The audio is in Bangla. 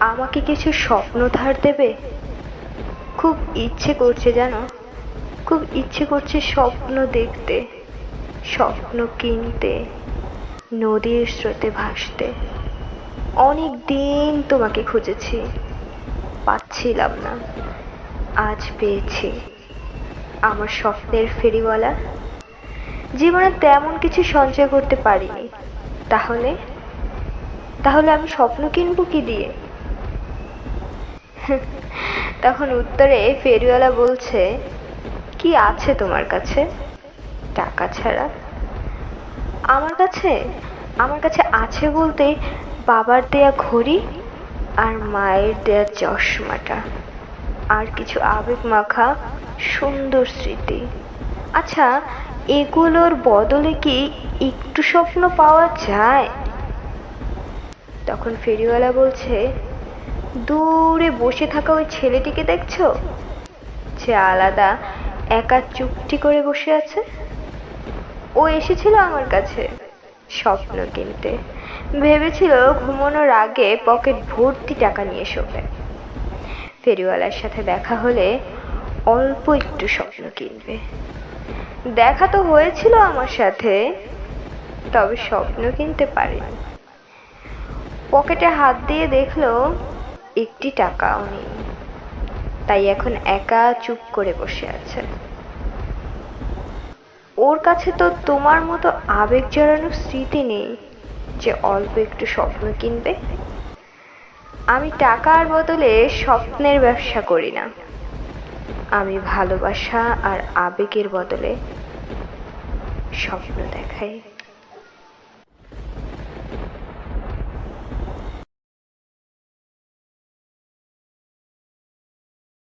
আমাকে কিছু স্বপ্ন ধার দেবে? খুব ইচ্ছে করছে জানো? খুব ইচ্ছে করছে স্বপ্ন দেখতে, স্বপ্ন কিনতে, নদীর স্রোতে ভাসতে। অনেক দিন তোমাকে খুঁজেছি, পাচ্ছিলাম না। আজ পেয়েছি। আমার স্বপ্নের ফেরিওয়ালা। জীবনে তেমন কিছু সঞ্চয় করতে পারিনি। তাহলে? তাহলে আমি স্বপ্ন কিনবো কি দিয়ে? তখন উত্তরে ফেরিওয়ালা বলছে, কি আছে তোমার কাছে? টাকা ছাড়া। আমার কাছে? আমার কাছে আছে বলতে বাবার দেয়া ঘড়ি আর মায়ের দেয়া চশমাটা। আর কিছু আবেগ মাখা সুন্দর স্মৃতি। আচ্ছা এগুলোর বদলে কি একটু স্বপ্ন পাওয়া যায়? তখন ফেরিওয়ালা বলছে দূরে বসে থাকা ওই ছেলেটিকে দেখছ? যে আলাদা, একা চুপটি করে বসে আছে। ও এসেছিল আমার কাছে, স্বপ্ন কিনতে। ভেবেছিল ঘুমানোর আগে পকেট ভর্তি টাকা নিয়ে শোবে। ফেরিওয়ালার সাথে দেখা হলে অল্প একটু স্বপ্ন কিনবে। দেখা তো হয়েছিল আমার সাথে, তবে স্বপ্ন কিনতে পারেনি। পকেটে হাত দিয়ে দেখল একটি টাকাও নেই। তাই এখন একা চুপ করে বসে আছে। ওর কাছে তো তোমার মতো আবেগ জড়ানো স্মৃতি নেই যে অল্প একটু স্বপ্ন কিনবে। আমি টাকার বদলে স্বপ্নের ব্যবসা করি না। আমি ভালোবাসা আর আবেগের বদলে স্বপ্ন দেখাই।